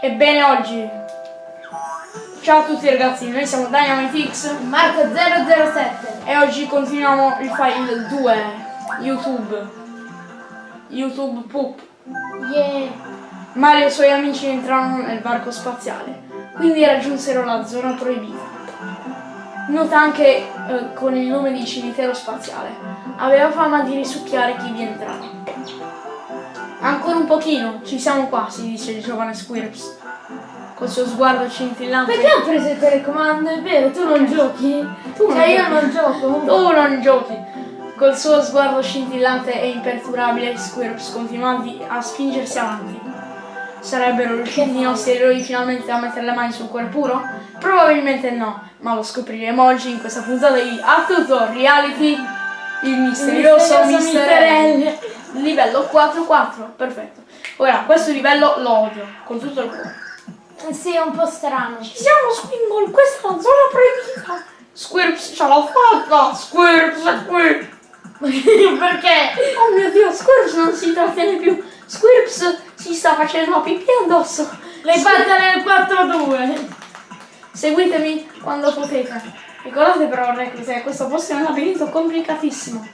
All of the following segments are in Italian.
Ebbene oggi. Ciao a tutti ragazzi, noi siamo DynamiteX Marco 007 e oggi continuiamo il file 2 YouTube. YouTube Poop. Yeah Mario e i suoi amici entrarono nel varco spaziale, quindi raggiunsero la zona proibita. Nota anche eh, con il nome di cimitero spaziale. Aveva fama di risucchiare chi vi entrava. Ancora un pochino, ci siamo quasi, dice il giovane Squirps. Col suo sguardo scintillante. Perché ho preso il telecomando? È vero, tu non giochi? Tu non cioè io giochi. non gioco Tu non giochi! Col suo sguardo scintillante e imperturbabile, Squirps continuò di- a spingersi avanti. Sarebbero riusciti i nostri eroi finalmente a mettere le mani sul cuore puro? Probabilmente no, ma lo scopriremo oggi in questa puntata di A Tutto Reality, il misterioso, misterioso Mister L. Mister Livello 4-4, perfetto. Ora, questo livello lo odio, con tutto il cuore. Eh Sì, è un po' strano Ci siamo Squingle, questa è la zona proibita! Squirps ce l'ha fatta! Squirps è qui! Perché? Oh mio dio, Squirps non si trattiene più! Squirps si sta facendo la pipì addosso! L'hai fatta nel 4-2 Seguitemi quando potete. Ricordate però, reclute, che questo posto è un labirinto complicatissimo.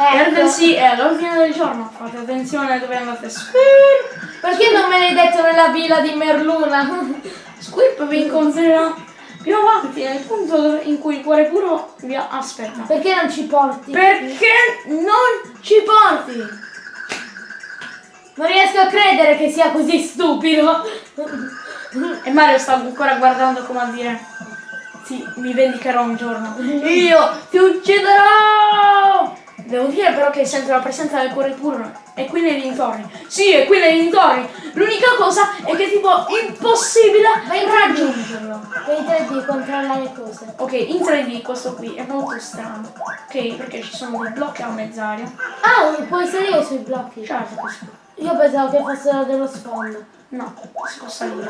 Ecco Perdersi è all'ordine del giorno. Fate attenzione dove andate. Squirp! Perché non me l'hai detto nella villa di Merluna? Squirp vi incontrerà più avanti, nel punto in cui il cuore puro vi aspetta. Perché non ci porti? Perché non ci porti? Non riesco a credere che sia così stupido E Mario sta ancora guardando come a dire Sì, mi vendicherò un giorno Io ti ucciderò Devo dire però che sento la presenza del cuore puro È qui nei dintorni. Sì, è qui nei dintorni. L'unica cosa è che è tipo impossibile Vai in raggiungerlo. Vedi te di controllare le cose. Ok, in 3D questo qui è molto strano. Ok, perché ci sono dei blocchi a mezz'aria. Ah, puoi salire sui blocchi. Certo Io pensavo che fossero dello sfondo. No, si può salire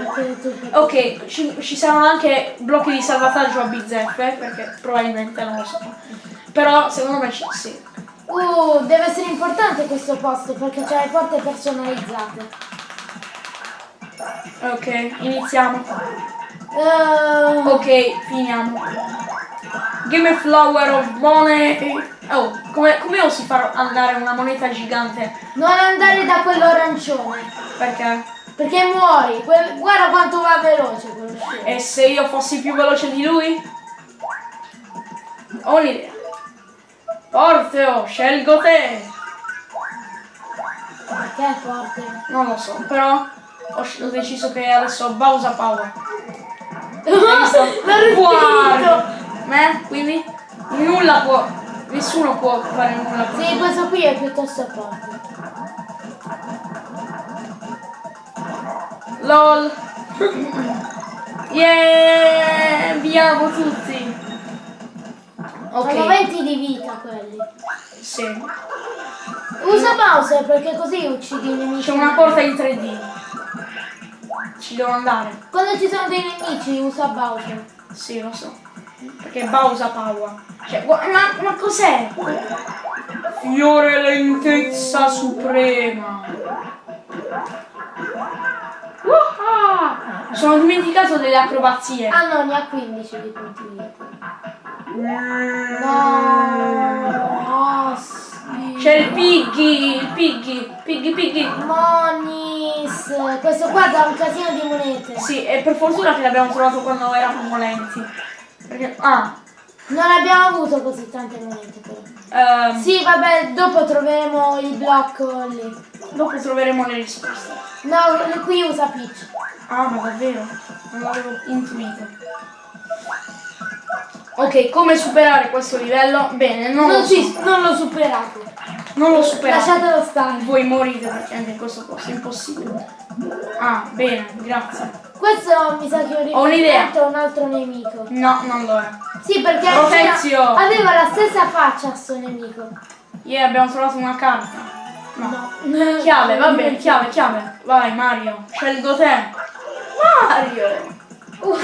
Ok, ci, ci saranno anche blocchi di salvataggio a bizzeffe, perché probabilmente non lo so. Però secondo me ci sì. Uh, deve essere importante questo posto perché c'è le porte personalizzate. Ok, iniziamo. Uh, Ok, finiamo. Give me flower of money. Oh, come, come osi far andare una moneta gigante? non andare da quello arancione Perché? perché muori. Guarda quanto va veloce quello scemo. E se io fossi più veloce di lui? Ho un'idea. Orfeo, scelgo te. Perché porte? Non lo so, però ho, ho deciso che adesso ho Bowser Power. L'ho respinto! Me? Quindi nulla può. Nessuno può fare nulla. Sì, questo qui è piuttosto forte. LOL. Yeah! Viamo tutti. Sono Ok. 20 di vita. Sì. Usa Bowser perché così uccidi i nemici. C'è una porta in 3D. Ci devo andare. Quando ci sono dei nemici usa Bowser. Sì, lo so. Perché Bowser Power. Cioè, ma, ma cos'è? Fiore lentezza suprema. Uah! Sono dimenticato delle acrobazie. Ah no, ne ha 15 di punti. Mm. No, C'è il Piggy, il Piggy, Piggy Piggy. Monis, questo qua dà un casino di monete. Sì, e per fortuna che l'abbiamo trovato quando eravamo lenti. Perché, ah, Non abbiamo avuto così tante monete però. ehm, Sì, vabbè, dopo troveremo il blocco lì. dopo troveremo le risposte. No, qui usa Peach. Ah, ma davvero? Non l'avevo intuito. Ok, come superare questo livello? Bene, non, Non, lo ci- non l'ho superato. Non l'ho superato. Lasciatelo stare. Voi morite perché anche in questo posto è impossibile. Ah, bene, grazie. Questo mi sa che Ho a un altro nemico. No, non lo è. Sì, perché aveva- aveva la stessa faccia a sto nemico. Yeah, abbiamo trovato una carta. No. No. Chiave, va bene, chiave, chiave. Vai, Mario, scelgo te. Mario!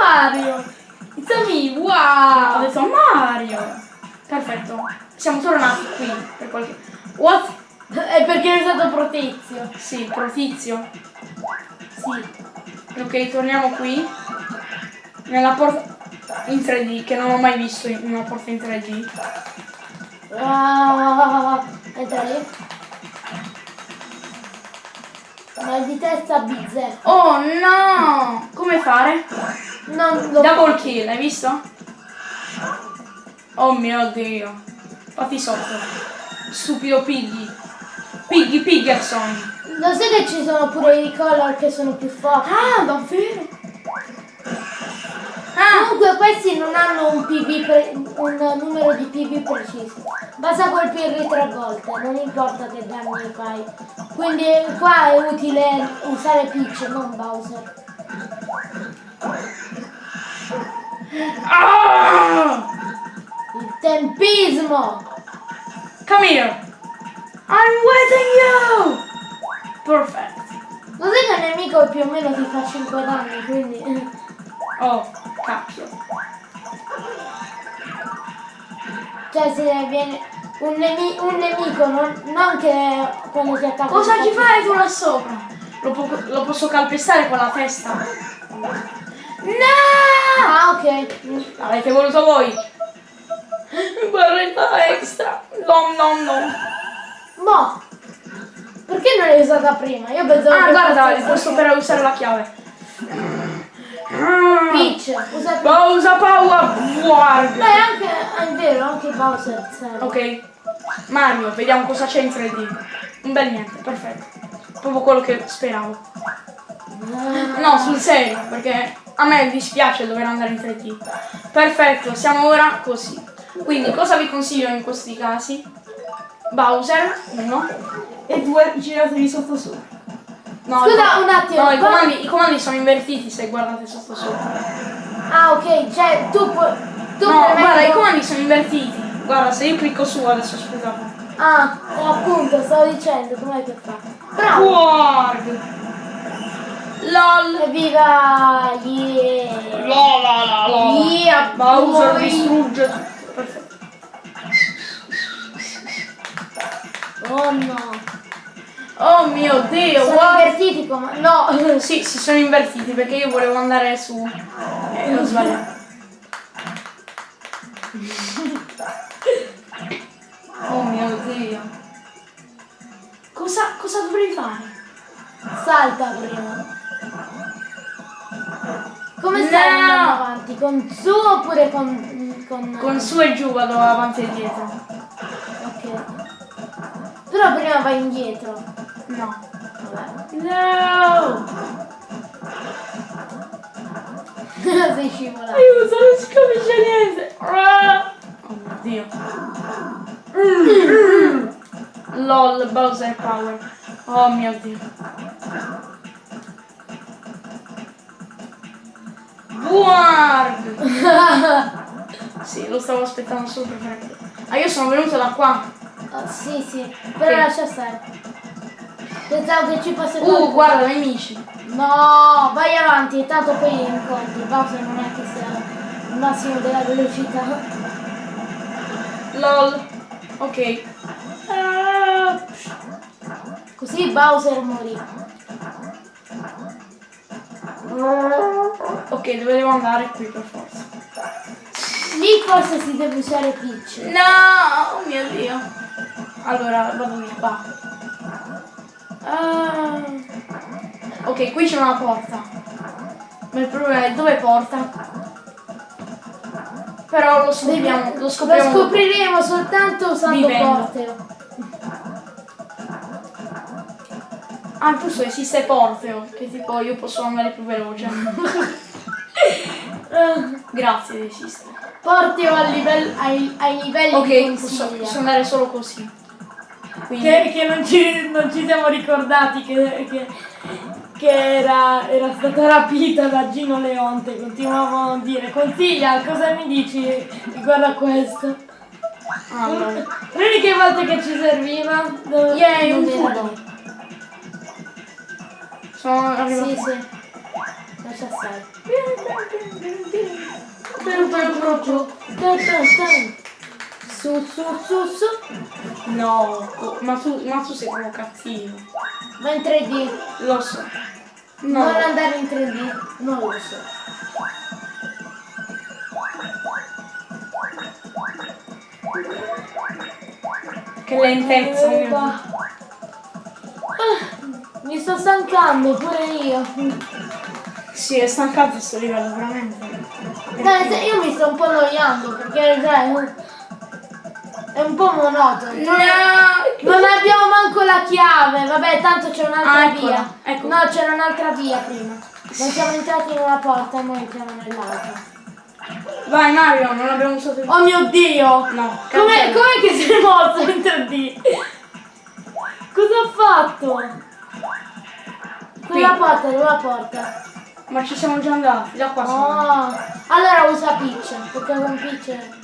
Mario! It's a me, Ho wow! detto Mario! Perfetto. Siamo tornati qui per qualche... What? È perché è stato protizio. Sì, protizio. sì. Ok, torniamo qui. Nella porta in 3D, che non ho mai visto in una porta in 3D. Ah, entra lì. Mal di testa bizzeffa. Oh no! Come fare? Non lo Double kill, hai visto? Oh mio dio. Fatti sotto. Stupido Piggy. Piggy Piggerson. Lo sai che ci sono pure i color che sono più forti? Ah, davvero? Ah, Comunque questi non hanno un un numero di PV preciso. Basta colpirli tre volte, non importa che danni fai. Quindi qua è utile usare Peach, non Bowser. ah! Il tempismo! Come here. I'm waiting you. Perfect. Lo sai che il nemico più o meno ti fa 5 danni, quindi... Oh, cacchio. Cioè se viene un, nemi- un nemico, non, non che quando si attacca... Cosa ti ci fa- fai tu là sopra? Lo, po- lo posso calpestare con la testa? No! Ah ok. L'avete voluto voi. Barretta extra. Nom nom nom. Mo! Perché non l'hai usata prima? Io pensavo Ah, che guarda, questo per usare la chiave. Peach, usa Peach. Pausa power warg. Beh, anche, è vero, anche Bowser serve. Ok. Mario, vediamo cosa c'è in 3D. Un bel niente, perfetto. Proprio quello che speravo. No, sul serio, perché a me dispiace dover andare in 3D. Perfetto, siamo ora così. Quindi cosa vi consiglio in questi casi? Bowser, uno, e due giratevi sotto sopra. No, Scusa, un attimo, No, i comandi, i comandi sono invertiti se guardate sotto sopra. Ah, ok, cioè tu puoi... Tu No, premendo- guarda, i comandi sono invertiti. Guarda, se io clicco su adesso, scusate. Ah, appunto, stavo dicendo, com'è che fa? Bravo! Warg. LOL. Evviva! Yeah! La la la la. Yeah, Bowser boy. distrugge tutto. Perfetto. Oh no! Oh mio dio, Sono what? invertiti come... No! Sì, si sono invertiti perché io volevo andare su. E ho sbagliato. Oh mio dio. Cosa, cosa dovrei fare? Salta prima! Come No! stai andando avanti? Con su oppure con... con... Con su e giù vado avanti e dietro. Ok. Però prima vai indietro. No. Vabbè. No! Sei scivolato. Aiuto, non si capisce niente. Ah! Oh mio dio. Mm, mm. LOL, Bowser Power. Oh mio dio. Buarg! Sì, lo stavo aspettando solo per fare. Ah, io sono venuto da qua. Ah, sì, sì, però Sì. lascia stare. Pensavo che ci fosse Uh, qualcuno. guarda, nemici. No, vai avanti, tanto poi incontri. Bowser non è che sia il massimo della velocità. LOL. Ok. Ah, Così Bowser morì. ok, dove devo andare? Qui per forza. Lì forse si deve usare Peach. No, oh mio dio. Allora, vado di qua. Ah. Ok, qui c'è una porta. Ma il problema è dove porta? Però lo scopriamo, lo Lo scopriamo. dopo. scopriremo soltanto usando. Porteo. Ah, giusto, esiste Porteo, che tipo io posso andare più veloce. Grazie, esiste. Porteo al livello- ai, ai livelli Ok, di posso, consiglia. posso andare solo così. Quindi, Che, che non, ci, non ci siamo ricordati che, che, che era, era stata rapita da Gino Leonte. Continuavamo a dire, consiglia, cosa mi dici riguardo a questo? allora. Le uniche volte che ci serviva... dove- Yay, non un era. Sono arrivato. Sì, sì. Lascia stare. Su, su, su, su. No, ma tu, ma tu sei proprio cattivo. Ma in 3D. Lo so. No. Non andare in 3D? Non lo so. Che lentezza, Dio. Ah, mi sto stancando pure io. Sì, è stancante questo livello, veramente. Dai, io mi sto un po' annoiando perché sai, è un po' monotono. Non abbiamo manco la chiave, vabbè, tanto c'è un'altra Ah, via. ecco. No, c'era un'altra via prima. Non siamo entrati in una porta e noi entriamo nell'altra. Vai Mario, non abbiamo usato il... Oh mio dio! No, Com'è, com'è che si è mosso in 3D? Cosa ha fatto? Quella porta, dove la porta? Ma ci siamo già andati, da qua siamo andati. Oh, allora usa Peach, perché con Peach...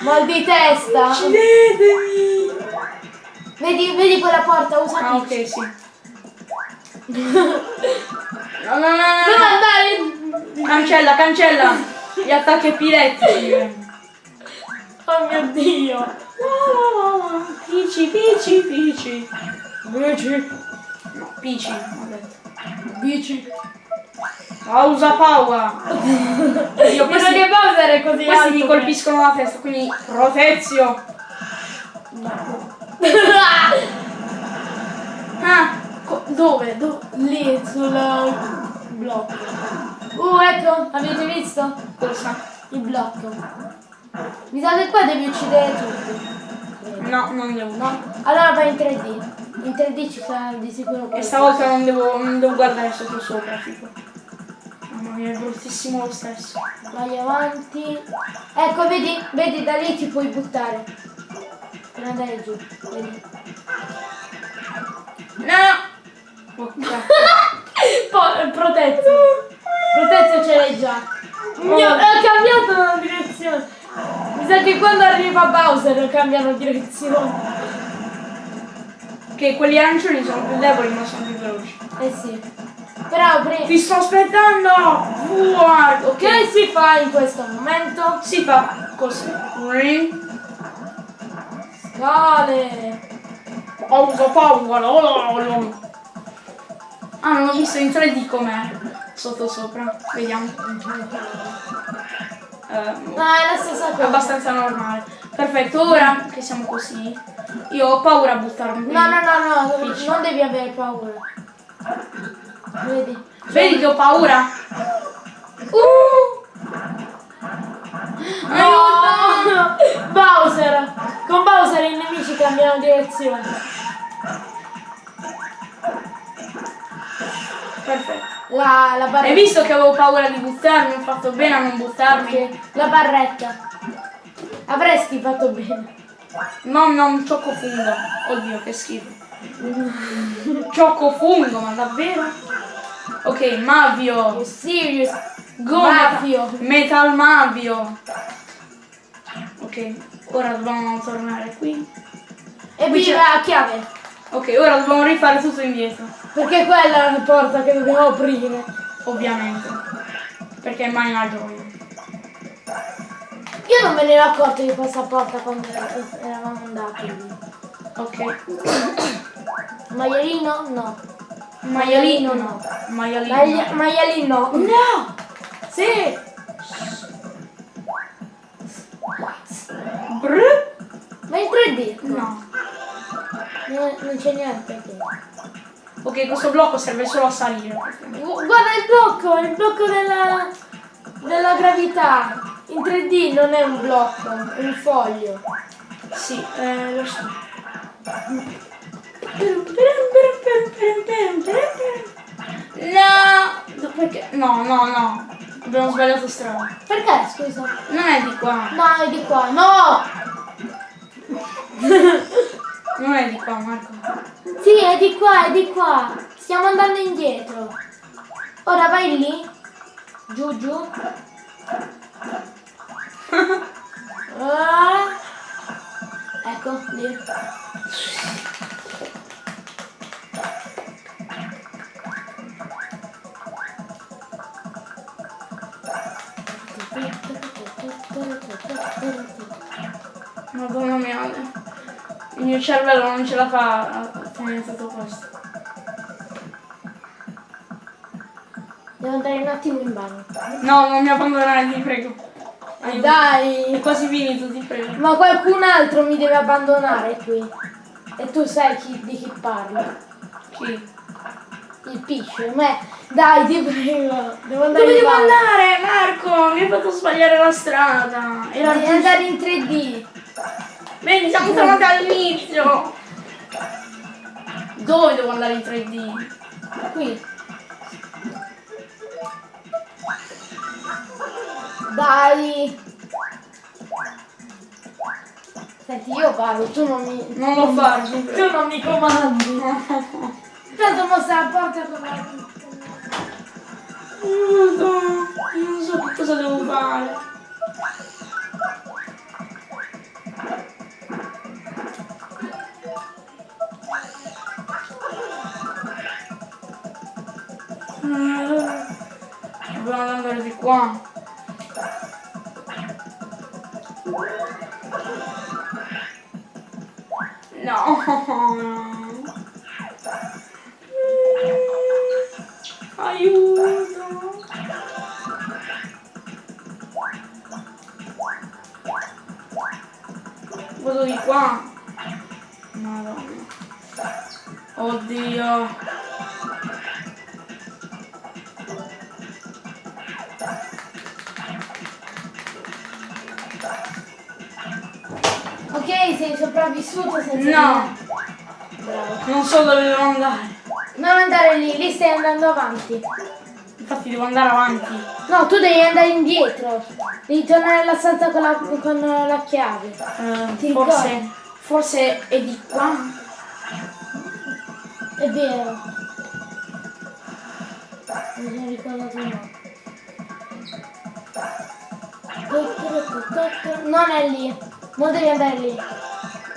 Mal di testa! Uccidetemi! Vedi, vedi quella porta, usa Ah, Peach. ok, sì. No, no, no, no, Dove no. andare? Cancella, cancella! Gli attacchi epilettici. Oh mio dio! Pici, pici, pici. Pici. No, pici, ho detto. Bici. Pausa paura. Io questi, che Bowser è così questi alto mi colpiscono la testa, quindi protezio. Ah, co- dove? Dove? Lì sul blocco. Uh, ecco, avete visto? Cosa? Il blocco. Mi sa che qua devi uccidere tutti. No, non devo. No? Allora vai in 3D. In 3D ci sarà di sicuro E qualcosa. stavolta non devo, non devo guardare sotto sopra, tipo. Mia, è bruttissimo lo stesso. Vai avanti. Ecco, vedi? Vedi, da lì ti puoi buttare. Per andare giù. Vedi? No! Oh, cazzo. Poi, protezio. Protezio ce l'hai già. Mio, ho cambiato la direzione. Mi sa che quando arriva Bowser cambiano direzione. che quelli arancioni sono più deboli ma sono più veloci. Eh sì. Però pre- Ti sto aspettando! Fuori! Ok. che si fa in questo momento? Si fa così. Scale. Pausa, pausa. lo, lo, lo. Ah, non ho visto in 3D com'è. Sotto sopra. Vediamo. Ehm, No, è la stessa cosa. abbastanza normale. Perfetto, ora che siamo così, io ho paura a buttarmi. No, no, no, no, non devi avere paura. Vedi? Vedi che ho paura? Uh! No! Bowser! Con Bowser i nemici cambiano direzione. Perfetto. La, la barretta. Hai visto che avevo paura di buttarmi? Ho fatto bene a non buttarmi. La barretta. Avresti fatto bene. No, non cioccofungo. Oddio, che schifo. Cioccofungo, ma davvero? Ok, Mavio. Serious? Go Mavio. Metal Mavio. Ok, ora dobbiamo tornare qui. E Qui viva la chiave. Ok, ora dobbiamo rifare tutto indietro. Perché quella è la porta che dobbiamo aprire. Ovviamente. Perché mai una gioia. Io non me ne ero accorto di questa porta quando era- eravamo andati. Ok. Maialino? No. Maialino no. Maialino. Maia- maialino? No! Sì! Brr. Ma in 3D? No. Non, non c'è niente qui. Ok, questo blocco serve solo a salire. Gu- Guarda il blocco, il blocco della, della gravità. In 3D non è un blocco, è un foglio. Sì, eh, lo so. No! Perché? No, no, no. Abbiamo sbagliato strada. Perché, scusa? Non è di qua. No, è di qua. No! Non è di qua, Marco. Sì, è di qua, è di qua. Stiamo andando indietro. Ora vai lì. Giù, giù. Ah. Ecco, lì. mio cervello non ce la fa a tenere tutto questo. Devo andare un attimo in bagno. No, non mi abbandonare, ti prego. Aiuto. Dai! È quasi finito, ti prego. Ma qualcun altro mi deve abbandonare qui. E tu sai chi, di chi parlo. Chi? Il piscio, me. Dai, ti prego. Devo andare Dove devo bagno. andare, Marco? Mi hai fatto sbagliare la strada. Era devi andare in 3D. Siamo tornati all'inizio. Dove devo andare in 3D? Qui. Dai. Senti, io parlo, tu non mi... Non lo ti Tu non mi comandi. Tanto mostra la porta con la... Non lo so, non so che cosa devo fare. Qua. No. Ok, sei sopravvissuto senza... No, Bravo. non so dove devo andare. Non andare lì, lì stai andando avanti. Infatti devo andare avanti. No, tu devi andare indietro. Devi tornare alla stanza con la, con la chiave. Ti forse, forse è di qua. È vero. Mi sono ricordato no. Non è lì. Non devi andare lì.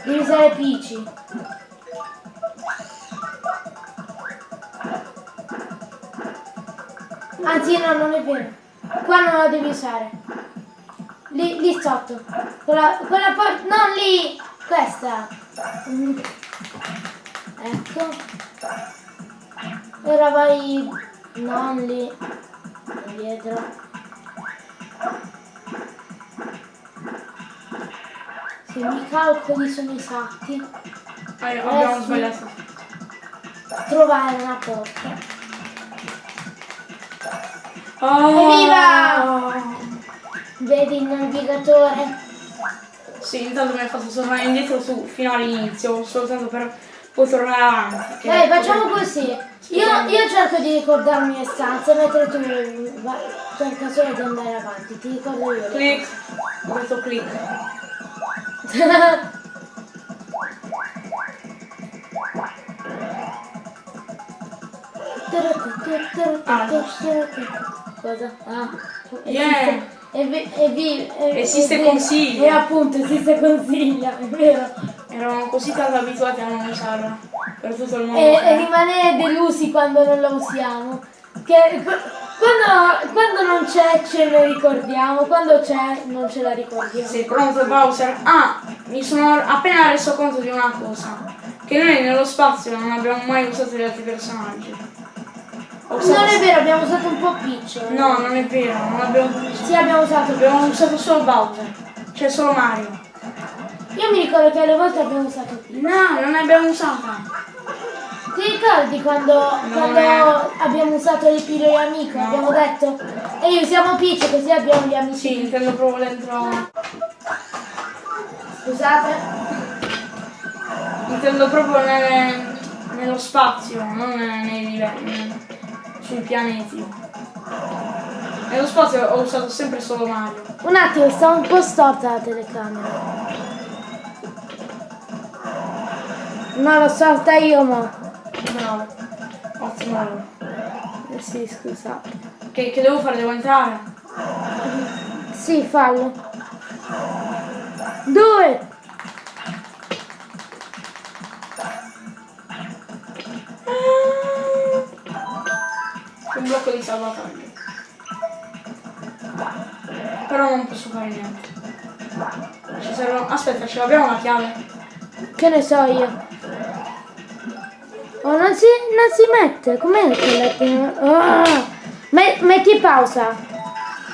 Devi usare Peachy. Anzi no, non è vero. Qua non la devi usare. Lì, lì sotto. Quella, quella porta. Non lì! Questa. Ecco. Ora vai. Non lì. Indietro. Se i calcoli sono esatti, Eh, abbiamo sbagliato. trovare una porta. Oh, Evviva! Vedi il navigatore? Sì, intanto mi ha fatto tornare indietro su, fino all'inizio, soltanto per poi tornare avanti. Dai, facciamo così. Io, io cerco di ricordarmi le stanze, mentre tu va- cerca solo di andare avanti. Ti ricordo io. le Click. Ho detto click. Cosa? Ah. Yeah. Esiste, vi- vi- consiglia. E appunto esiste consiglia, è vero. Eravamo così tanto abituati a non usarla per tutto il mondo. E, e rimanere delusi quando non la usiamo. Che quando, quando non c'è ce ne ricordiamo, quando c'è non ce la ricordiamo. Sei pronto Bowser? Ah, mi sono appena reso conto di una cosa. Che noi nello spazio non abbiamo mai usato gli altri personaggi. Usato- Non è vero, abbiamo usato un po' Peach. No, non è vero, non abbiamo Sì, abbiamo usato Abbiamo usato solo Bowser. Cioè solo Mario. Io mi ricordo che alle volte abbiamo usato Peach. No, non l'abbiamo usata. Ti ricordi quando, quando è- abbiamo usato le pillole amico? No. Abbiamo detto e usiamo Peach così abbiamo gli amici. Sì, intendo proprio dentro. Scusate. Intendo proprio nelle- nello spazio, non nei livelli. Sui pianeti. Nello spazio ho usato sempre solo Mario. Un attimo, sta un po' storta la telecamera. No, l'ho storta io, ma. Bravo. Ottimo. Eh sì, scusate. Che, che devo fare? Devo entrare? Sì, fallo. Due! Un blocco di salvataggio. Però non posso fare niente. Ci serve... Aspetta, ce l'abbiamo la chiave? Che ne so io. Oh, non si, non si mette. Com'è che la Ah! Me- metti pausa.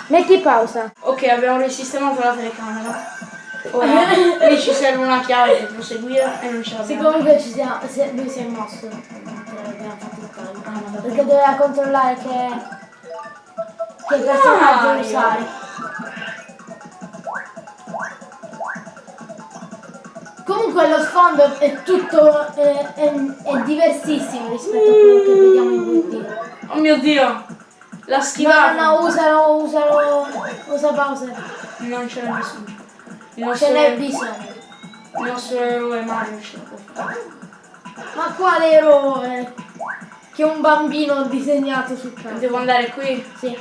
Metti pausa. Ok, abbiamo risistemato la telecamera. Ora lì ci serve una chiave per proseguire e non ce Sì, l'abbiamo. comunque ci siamo, se- lui si è mosso. Perché doveva controllare che, che personaggio Mario. usare. Comunque lo sfondo è tutto è, è- è diversissimo rispetto a quello che vediamo in VP. Oh mio dio! La No, schivata! no, no, usalo, usalo, usa Bowser. Non ce n'è bisogno. Il Ce n'è bisogno. il nostro eroe Mario ce la può fare. Ma quale eroe? Che un bambino ha disegnato sul campo. Devo andare qui? Sì.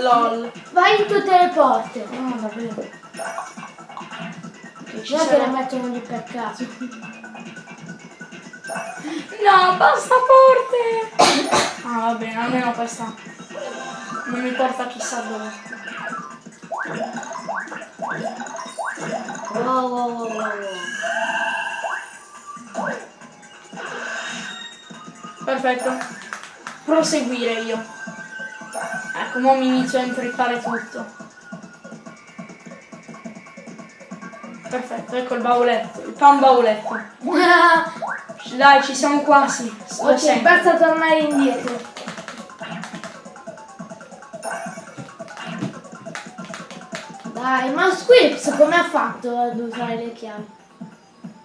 LOL. Vai in tutte le porte. No, davvero. Ci Non è che sarà- mettono lì per caso. No, basta porte! Ah, va bene, almeno questa non mi porta chissà dove. Wow, wow, wow, wow, wow. Perfetto. Proseguire io. Ecco, mo mi inizio a intrippare tutto. Perfetto, ecco il bauletto, il pan bauletto. Dai, ci siamo quasi. Lo ok, sento. basta tornare indietro. Dai, ma Squips come ha fatto ad usare le chiavi?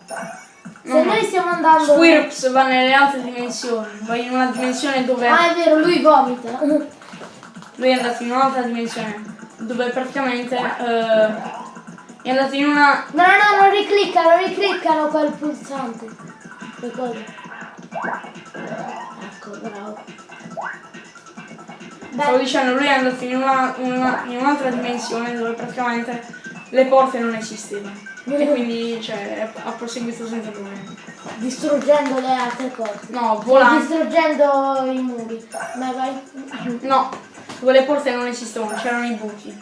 Se No, no. noi stiamo andando... Squirps va nelle altre dimensioni, va in una dimensione dove Ah, è vero, lui vomita. lui è andato in un'altra dimensione, dove praticamente eh, è andato in una No, no, no, non ricliccano, ricliccano quel pulsante. Le cose. Ecco, bravo. Stavo Beh, dicendo, lui è andato in, una- una- in un'altra dimensione dove praticamente le porte non esistevano. E quindi cioè, ha proseguito senza problemi. distruggendo le altre cose. No, volando. Distruggendo i muri. Dai, vai. No, dove le porte non esistevano, c'erano i buchi.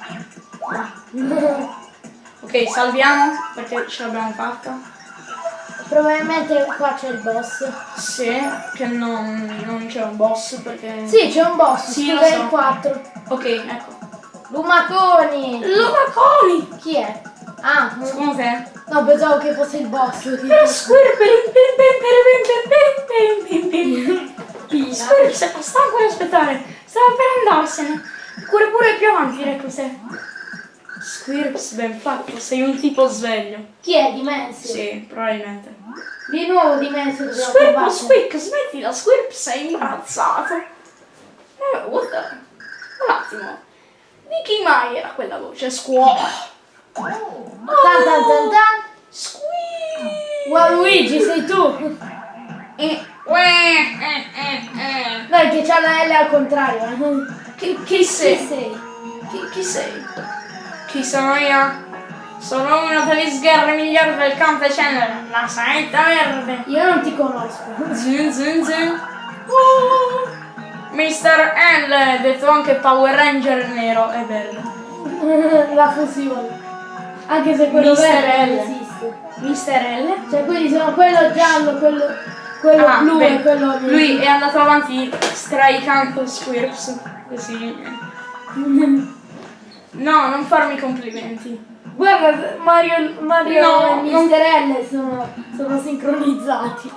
Ok, salviamo perché ce l'abbiamo fatta. Probabilmente qua c'è il boss. Sì, che non, non c'è un boss perché... Sì, c'è un boss, Sì, lo so. il 4. Ok, ecco. Lumaconi! Lumaconi! Chi è? Ah, Secondo te? no, pensavo che fosse il boss. tipo. Squirp se fa stanco di aspettare. Stava per andarsene. Corre pure più avanti, ecco se. Squirps, ben fatto, sei un tipo sveglio. Chi è? Dimensio? Sì, probabilmente. Di nuovo Dimensio dobbiamo Squirp, squick, smettila, Squirp, sei imbarazzato. Eh, what the... Un attimo. Di chi mai era quella voce? Squaw. Tan tan tan tan. Squeak. Waluigi, sei tu. Eh, eh, eh, eh. Dai, che c'ha la L al contrario. Chi, chi Chi sei? sei? Chi, chi sei? Chi sono io? Sono uno degli sgherri migliori del campo cenere, la saetta verde. Io non ti conosco. Zun zun zun. Uh, Mr. L, detto anche Power Ranger nero e verde. la fusione. Anche se quello Mister verde non L. esiste. Mr. L? Cioè quelli sono quello giallo, quello, quello Ah, blu beh, e quello lui è andato avanti straicando Squirps. Così. No, non farmi complimenti. Guarda, Mario, Mario No, e non- Mister L sono, sono sincronizzati.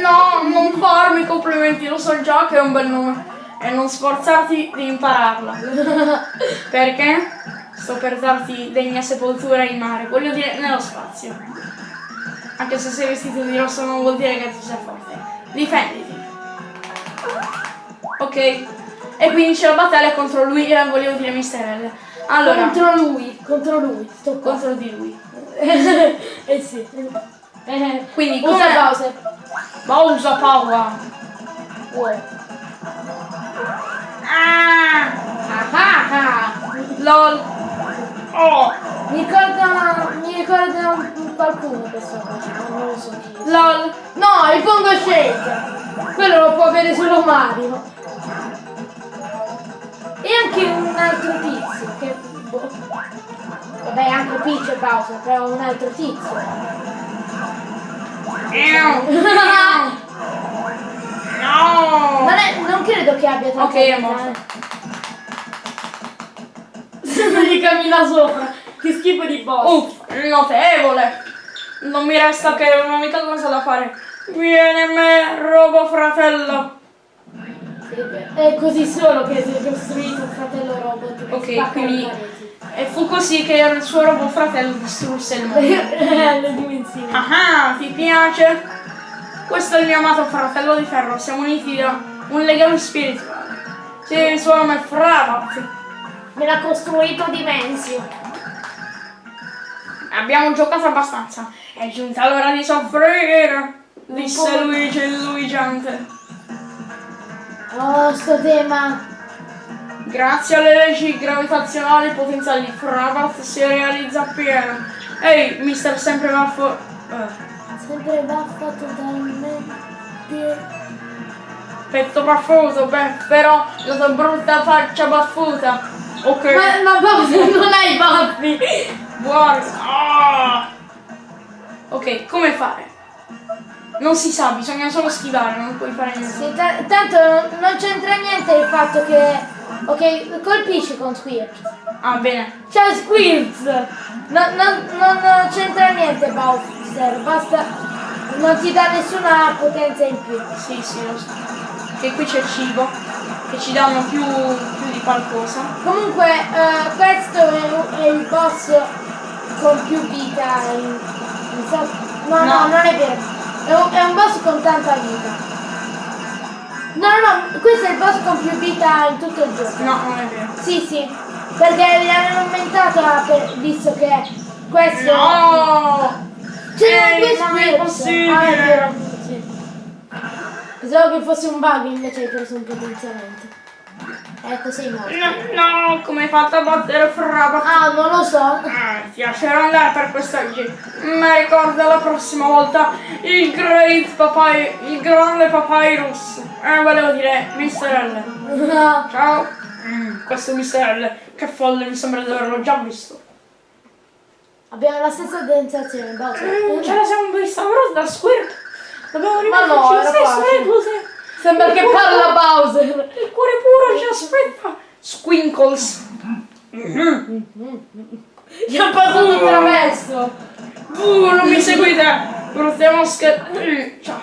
No, non farmi complimenti, lo so già che è un bel nome. E non sforzarti di impararla. Perché? Sto per darti degna sepoltura in mare, voglio dire nello spazio. Anche se sei vestito di rosso non vuol dire che tu sei forte. Difenditi. Ok. E quindi c'è la battaglia contro lui e volevo dire Mister L. Allora, contro, Contro lui, contro lui. Sto qua. di lui. eh sì. Eh, Quindi usa come... Bowser. Bowser Power. Wow. Ah! Ah, ah. LOL. Oh! Mi ricorda, mi ricorda qualcuno questo cosa, ma non lo so chi. LOL. No, il Pongo Shake! Quello lo può avere solo Mario. E anche un altro tizio, che... boh. Vabbè, anche Peach e Bowser, però un altro tizio. No! Non, è, non credo che abbia tanta Ok, è morto. eh. non gli cammina sopra. Che schifo di boss. Uff, notevole! Non mi resta che un'unica cosa da fare. Vieni a me, robo fratello! È così solo che si è costruito un fratello robot. Ok, quindi-. E fu così che il suo robo fratello distrusse il mondo. le dimensioni. Ah, ti piace? Questo è il mio amato fratello di ferro, siamo uniti da un legame spirituale. Sì, il suo nome è Fravat. Me l'ha costruito Dimensio. Abbiamo giocato abbastanza. È giunta l'ora di soffrire, disse. Luigi il luigiante. Oh, sto tema. Grazie alle leggi gravitazionali il potenziale di Fravat si realizza appieno. Ehi, mister sempre baffo. eh, Sempre baffa totalmente. petto baffuto, beh, però la tua brutta faccia baffuta. Ok. Ma, ma Bowser non hai baffi! Guarda! Ah! Ok, come fare? Non si sa, bisogna solo schivare, non puoi fare niente. Sì, ta- tanto non, non c'entra niente il fatto che. Ok, colpisci con Squirts. Ah, bene. C'è Squirts! Non, non- non c'entra niente Bowser, basta. Non ti dà nessuna potenza in più. Sì, sì, lo so. Che qui c'è il cibo, che ci danno più, più di qualcosa. Comunque, eh, questo è, è il boss con più vita. in- in so- no, no, No. non è vero. È un, è un boss con tanta vita. No, no, no, questo è il boss con più vita in tutto il gioco. No, non è vero. Sì, sì, perché li hanno aumentato per- visto che questo... No! Due Ehi, ma non è possibile! Ah, è vero, sì. Pensavo che fosse un bug, invece hai preso un potenziamento. Ecco, sei morto. No, no, come hai fatto a battere Fravat? Ah, non lo so. Ah, ti lascerò andare per quest'oggi. Ma ricorda la prossima volta il Great Papay, il grande Papyrus. Eh, volevo dire, Mr. L. No. Ciao. Mm, questo Mr. L, che folle, mi sembra di averlo già visto. Abbiamo la stessa sensazione, Bowser. Mm, ce la siamo vista però da Squirt. Dobbiamo Ma rimetterci no, le era stesse. Sembra che parla Bowser. Il cuore puro ci aspetta. Squinkles. Gli ha passato attraverso. Uh, non mi seguite. Brutte mosche. Mm, ciao.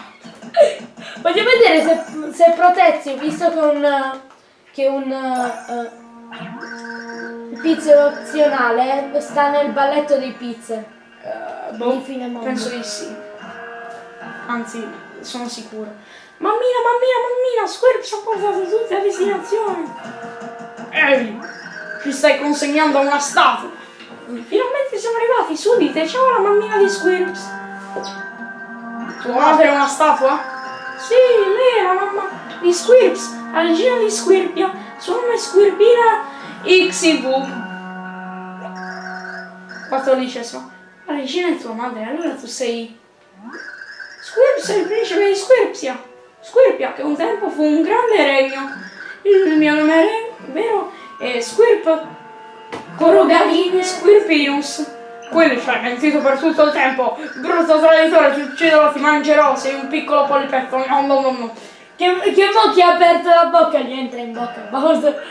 Voglio vedere se, se Protezio, visto che un, che un eh, pizzo opzionale sta nel balletto dei pizze. Fine mondo. Penso di sì. Anzi, sono sicuro. Mammina, mammina, mammina, Squirp ci ha portato tutti a destinazione. Ehi, ci stai consegnando una statua. Finalmente siamo arrivati, subito, ciao la mammina di Squirps. Tua madre è una statua? Sì, lei è la mamma di Squirps, la regina di Squirpia. Suo nome è Squirpina XV. Quattordicesimo. La regina è tua madre, allora tu sei... Squirps è il principe di Squirpsia. Squirpia, che un tempo fu un grande regno. Il mio nome è vero è Squirp Corogavini Squirpinus. Quello ci hai mentito per tutto il tempo. Brutto traditore, ti ucciderò, ti mangerò, sei un piccolo polipetto. No, no, no, no. Che, che mo chi ha aperto la bocca gli entra in bocca Bowser.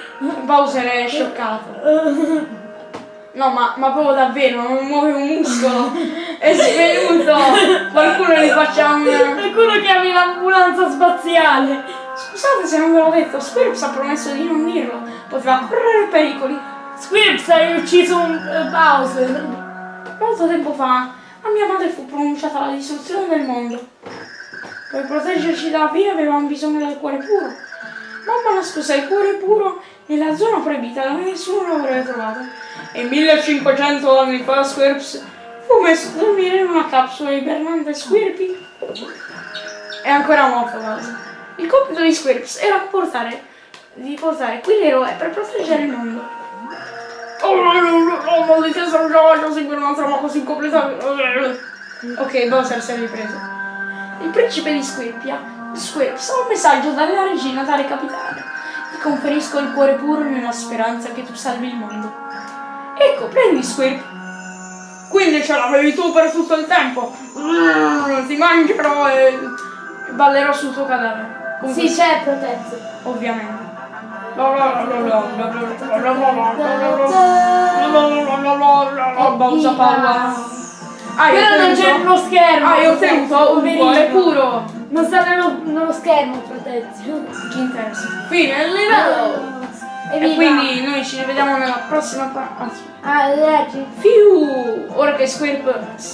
Bowser è scioccato. No, ma, ma proprio davvero, non muove un muscolo. È svenuto. Qualcuno gli faccia un... Qualcuno chiami l'ambulanza spaziale. Scusate se non ve l'ho detto, Squirps ha promesso di non dirlo. Poteva correre pericoli. Squirps hai ucciso un eh, Bowser. Molto tempo fa, a mia madre fu pronunciata la distruzione del mondo. Per proteggerci dalla fine avevamo bisogno del cuore puro. Mamma nascose il cuore puro nella zona proibita dove nessuno l'avrebbe trovato. E 1500 anni fa Squirps fu messo a dormire in una capsula ibernante Squirpy. È ancora morto Bowser. Il compito di Squirps era portare, di portare qui l'eroe per proteggere il mondo. Oh, oh, maldita sono già voglio seguire una trama così completa. Ok, Bowser si è ripreso. Il principe di Squirpia, Squirps, ha un messaggio dalla regina da recapitare. Ti conferisco il cuore puro nella speranza che tu salvi il mondo. Ecco, prendi Squirp. Quindi ce l'avevi tu per tutto il tempo. Mm, Ti mangerò e ballerò sul tuo cadavere. Comunque, Sì, c'è protezzo. ovviamente. Usa palla. Ah, Però non c'è lo schermo. Ah, io ho ottenuto un cuore puro. Non sta nello, nello schermo protezione. Chi interessa? Fine del livello. E Evviva. quindi noi ci rivediamo nella prossima parte. Ah, leggi. Fiu! Ora che Squirp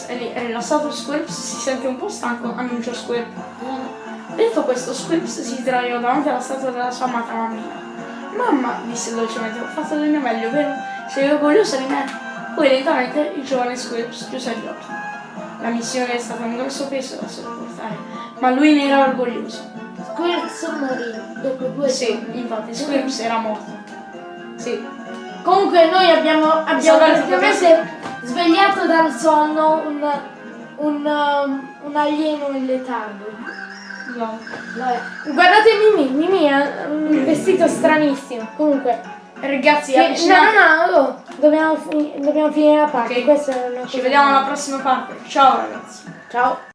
è lì- è rilassato, Squirps si sente un po' stanco, annuncia Squirp. Detto questo, Squirps si sdraiò davanti alla statua della sua amata mammina. Mamma, disse dolcemente, ho fatto del mio meglio, vero? Sei orgogliosa di me? Poi lentamente il giovane Squirps chiuse gli occhi. La missione è stata un grosso peso da sopportare, ma lui ne era orgoglioso. Squirts morì dopo due Sì, infatti, Squirps era morto. Sì. Comunque noi abbiamo, abbiamo praticamente svegliato dal sonno un, un, um, un alieno in letargo. No. Vabbè. Guardate Mimi, Mimi ha un vestito stranissimo. Comunque, Ragazzi, sì, no, avvicinatevi. no, no, oh, dobbiamo, fi- dobbiamo finire la parte. Ok. Questa è una Ci vediamo alla prossima parte. Ciao ragazzi. Ciao.